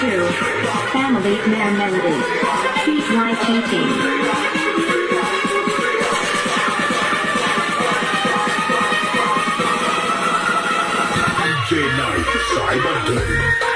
To Family Man Melody. Keep my cheating. DJ Night Day.